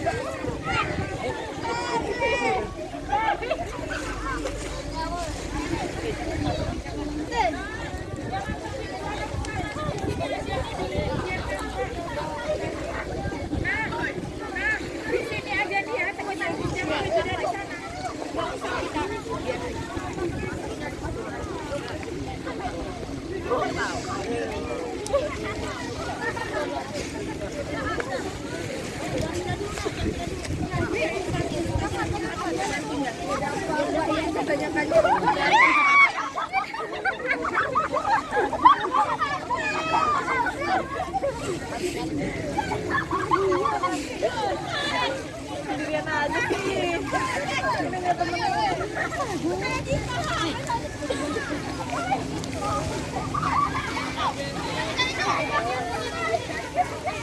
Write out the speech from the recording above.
Yeah. Sendirian aja sih. Ini nggak